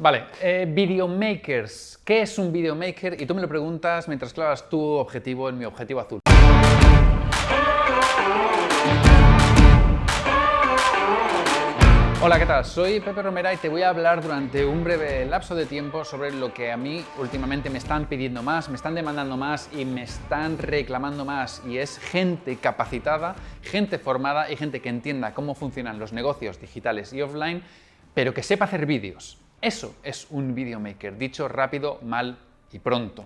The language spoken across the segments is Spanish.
Vale, eh, videomakers. ¿Qué es un videomaker? Y tú me lo preguntas mientras clavas tu objetivo en mi objetivo azul. Hola, ¿qué tal? Soy Pepe Romera y te voy a hablar durante un breve lapso de tiempo sobre lo que a mí últimamente me están pidiendo más, me están demandando más y me están reclamando más y es gente capacitada, gente formada y gente que entienda cómo funcionan los negocios digitales y offline, pero que sepa hacer vídeos. Eso es un videomaker, dicho rápido, mal y pronto.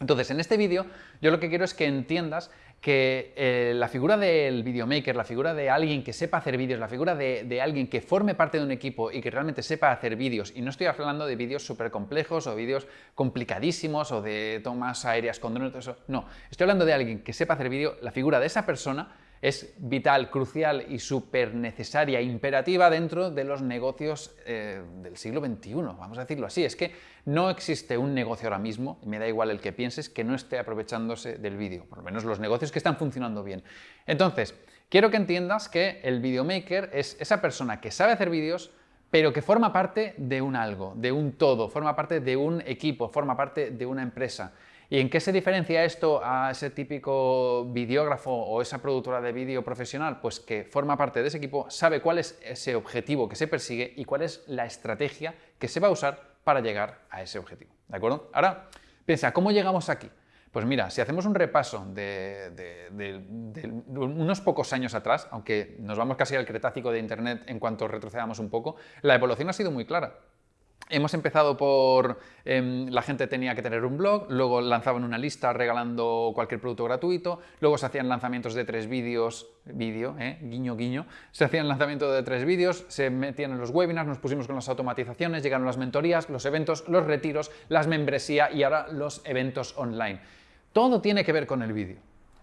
Entonces, en este vídeo yo lo que quiero es que entiendas que eh, la figura del videomaker, la figura de alguien que sepa hacer vídeos, la figura de, alguien que forme parte de un equipo y que realmente sepa hacer vídeos, y no estoy hablando de vídeos súper complejos o vídeos complicadísimos o de tomas aéreas con drones, eso, no, estoy hablando de alguien que sepa hacer vídeo, la figura de esa persona es vital, crucial y súper necesaria, imperativa dentro de los negocios eh, del siglo XXI, vamos a decirlo así. Es que no existe un negocio ahora mismo, me da igual el que pienses, que no esté aprovechándose del vídeo, por lo menos los negocios que están funcionando bien. Entonces, quiero que entiendas que el videomaker es esa persona que sabe hacer vídeos, pero que forma parte de un algo, de un todo, forma parte de un equipo, forma parte de una empresa. ¿Y en qué se diferencia esto a ese típico videógrafo o esa productora de vídeo profesional? Pues que forma parte de ese equipo, sabe cuál es ese objetivo que se persigue y cuál es la estrategia que se va a usar para llegar a ese objetivo. ¿De acuerdo? Ahora, piensa, ¿cómo llegamos aquí? Pues mira, si hacemos un repaso de, de, unos pocos años atrás, aunque nos vamos casi al cretácico de Internet en cuanto retrocedamos un poco, la evolución ha sido muy clara. Hemos empezado por em, la gente tenía que tener un blog, luego lanzaban una lista regalando cualquier producto gratuito, luego se hacían lanzamientos de tres vídeos, vídeo, eh, guiño, guiño, se hacían lanzamientos de tres vídeos, se metían en los webinars, nos pusimos con las automatizaciones, llegaron las mentorías, los eventos, los retiros, las membresías y ahora los eventos online. Todo tiene que ver con el vídeo.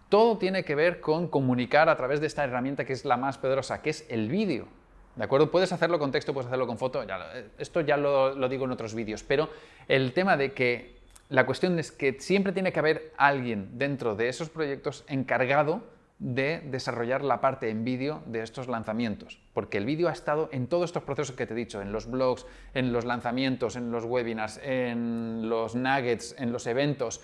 Todo tiene que ver con comunicar a través de esta herramienta que es la más poderosa, que es el vídeo. ¿De acuerdo? Puedes hacerlo con texto, puedes hacerlo con foto, eh, esto ya lo, digo en otros vídeos, pero el tema de que la cuestión es que siempre tiene que haber alguien dentro de esos proyectos encargado de desarrollar la parte en vídeo de estos lanzamientos, porque el vídeo ha estado en todos estos procesos que te he dicho, en los blogs, en los lanzamientos, en los webinars, en los nuggets, en los eventos,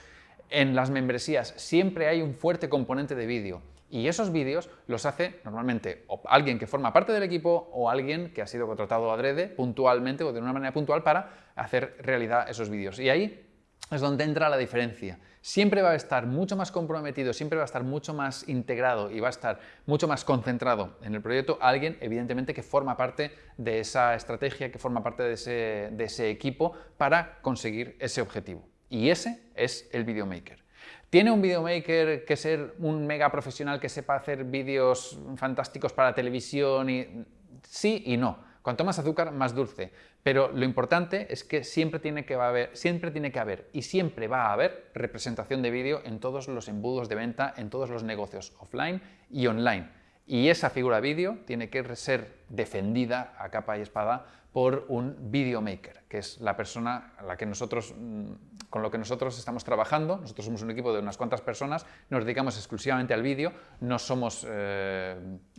en las membresías, siempre hay un fuerte componente de vídeo. Y esos vídeos los hace normalmente alguien que forma parte del equipo o alguien que ha sido contratado adrede puntualmente o de una manera puntual para hacer realidad esos vídeos. Y ahí es donde entra la diferencia. Siempre va a estar mucho más comprometido, siempre va a estar mucho más integrado y va a estar mucho más concentrado en el proyecto alguien, evidentemente, que forma parte de esa estrategia, que forma parte de ese, de ese equipo para conseguir ese objetivo. Y ese es el videomaker. ¿Tiene un videomaker que ser un mega profesional que sepa hacer vídeos fantásticos para televisión? Y... Sí y no. Cuanto más azúcar, más dulce. Pero lo importante es que siempre tiene que, haber, siempre tiene que haber y siempre va a haber representación de vídeo en todos los embudos de venta, en todos los negocios offline y online. Y esa figura vídeo tiene que ser defendida a capa y espada por un videomaker, que es la persona a la que nosotros mm, con lo que nosotros estamos trabajando. Nosotros somos un equipo de unas cuantas personas, nos dedicamos exclusivamente al vídeo, no somos, eh,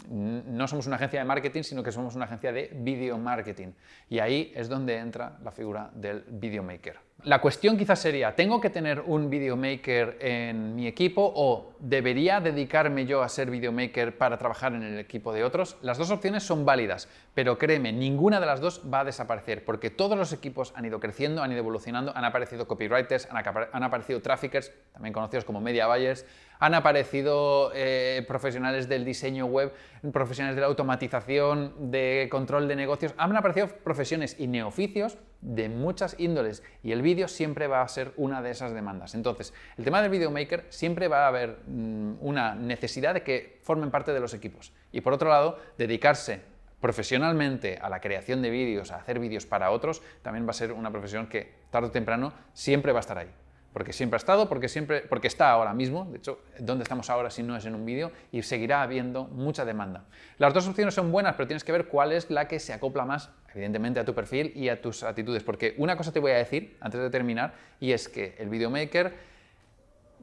no somos una agencia de marketing, sino que somos una agencia de video marketing. Y ahí es donde entra la figura del videomaker. La cuestión quizás sería, ¿tengo que tener un videomaker en mi equipo o debería dedicarme yo a ser videomaker para trabajar en el equipo de otros? Las dos opciones son válidas, pero créeme, ninguna de las dos va a desaparecer porque todos los equipos han ido creciendo, han ido evolucionando, han aparecido copywriters, han, aparecido traffickers, también conocidos como media buyers, han aparecido eh, profesionales del diseño web, profesionales de la automatización, de control de negocios, han aparecido profesiones y neoficios de muchas índoles y el vídeo siempre va a ser una de esas demandas. Entonces, el tema del videomaker siempre va a haber mm, una necesidad de que formen parte de los equipos. Y por otro lado, dedicarse profesionalmente a la creación de vídeos, a hacer vídeos para otros, también va a ser una profesión que tarde o temprano siempre va a estar ahí porque siempre ha estado, porque, siempre, porque está ahora mismo, de hecho, ¿dónde estamos ahora si no es en un vídeo? Y seguirá habiendo mucha demanda. Las dos opciones son buenas, pero tienes que ver cuál es la que se acopla más, evidentemente, a tu perfil y a tus actitudes, porque una cosa te voy a decir, antes de terminar, y es que el videomaker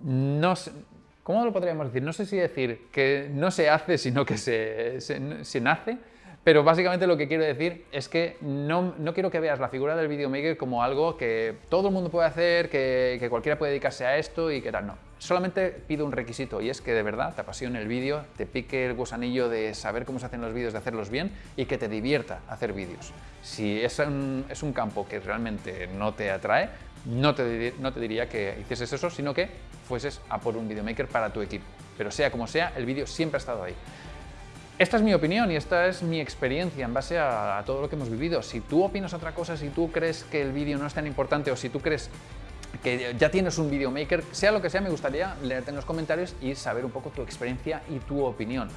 no... ¿Cómo lo podríamos decir? No sé si decir que no se hace, sino que se, se nace, Pero básicamente lo que quiero decir es que no, no quiero que veas la figura del videomaker como algo que todo el mundo puede hacer, que, que cualquiera puede dedicarse a esto y que tal. No, solamente pido un requisito y es que de verdad te apasione el vídeo, te pique el gusanillo de saber cómo se hacen los vídeos, de hacerlos bien y que te divierta hacer vídeos. Si es un, es un campo que realmente no te atrae, no te, no te diría que hicieses eso, sino que fueses a por un videomaker para tu equipo. Pero sea como sea, el vídeo siempre ha estado ahí. Esta es mi opinión y esta es mi experiencia en base a, todo lo que hemos vivido. Si tú opinas otra cosa, si tú crees que el vídeo no es tan importante o si tú crees que ya tienes un videomaker, sea lo que sea, me gustaría leerte en los comentarios y saber un poco tu experiencia y tu opinión.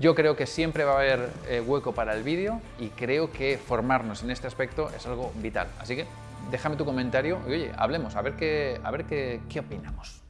Yo creo que siempre va a haber eh, hueco para el vídeo y creo que formarnos en este aspecto es algo vital. Así que déjame tu comentario y oye, hablemos, a ver qué, a ver qué opinamos.